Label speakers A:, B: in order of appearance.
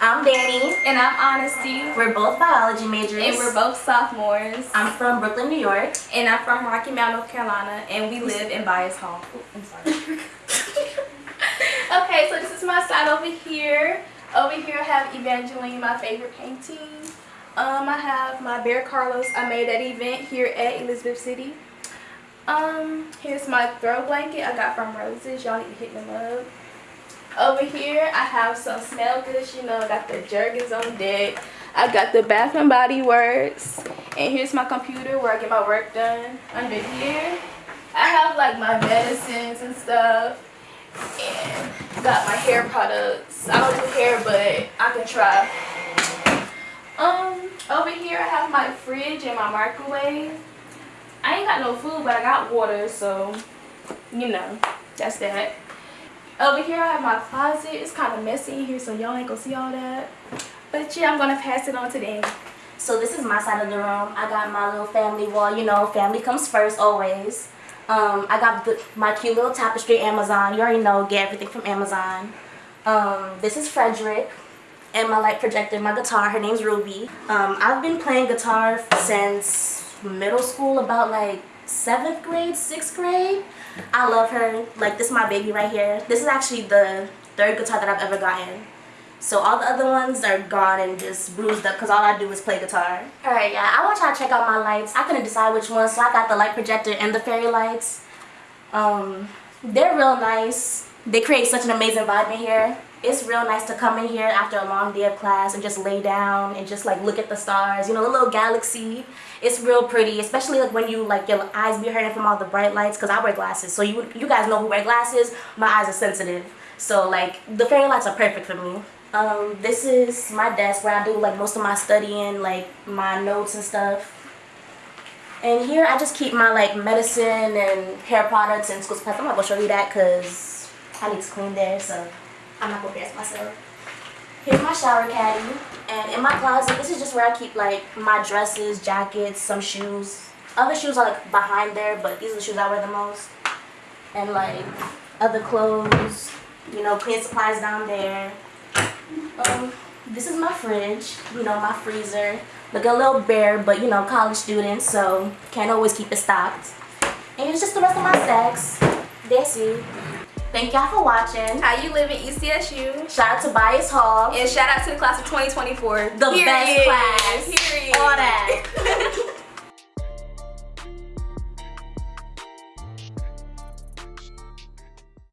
A: I'm Danny. And I'm Honesty.
B: We're both biology majors.
A: And we're both sophomores.
B: I'm from Brooklyn, New York.
A: And I'm from Rocky Mount, North Carolina. And we live in Bias Hall. I'm sorry. okay, so this is my side over here. Over here I have Evangeline, my favorite painting. Um, I have my Bear Carlos I made at event here at Elizabeth City. Um, here's my throw blanket I got from Roses. Y'all need to hit them up. Over here, I have some smell goods. You know, got the Jergens on deck. I got the Bath and Body Works. And here's my computer where I get my work done. Under here, I have like my medicines and stuff. And got my hair products. I don't do hair, but I can try. Um, over here I have my fridge and my microwave. I ain't got no food, but I got water, so, you know, that's that. Over here I have my closet. It's kind of messy in here, so y'all ain't gonna see all that. But yeah, I'm gonna pass it on to them.
B: So this is my side of the room. I got my little family wall. You know, family comes first always. Um, I got the, my cute little tapestry Amazon. You already know, get everything from Amazon. Um, this is Frederick and my light projector, my guitar. Her name's Ruby. Um, I've been playing guitar since middle school, about like seventh grade, sixth grade. I love her. Like, this is my baby right here. This is actually the third guitar that I've ever gotten. So all the other ones are gone and just bruised up because all I do is play guitar. Alright, yeah, I want y'all to check out my lights. I couldn't decide which one, so I got the light projector and the fairy lights. Um, they're real nice. They create such an amazing vibe in here. It's real nice to come in here after a long day of class and just lay down and just like look at the stars, you know, the little galaxy. It's real pretty, especially like when you like your eyes be hurting from all the bright lights because I wear glasses. So you you guys know who wear glasses. My eyes are sensitive. So like the fairy lights are perfect for me. Um, this is my desk where I do like most of my studying, like my notes and stuff. And here I just keep my like medicine and hair products and school supplies. I'm not gonna show you that because I need to clean there, so I'm not gonna dress myself. Here's my shower caddy. And in my closet, this is just where I keep like my dresses, jackets, some shoes. Other shoes are like behind there, but these are the shoes I wear the most. And like other clothes, you know, clean supplies down there. Um, this is my fridge, you know, my freezer. Look a little bare, but you know, college students, so can't always keep it stocked. And it's just the rest of my stacks. That's it. Thank y'all for watching.
A: How You Live at ECSU.
B: Shout out to Bias Hall.
A: And shout out to the class of 2024.
B: The
A: Period.
B: best class.
A: Period. All that.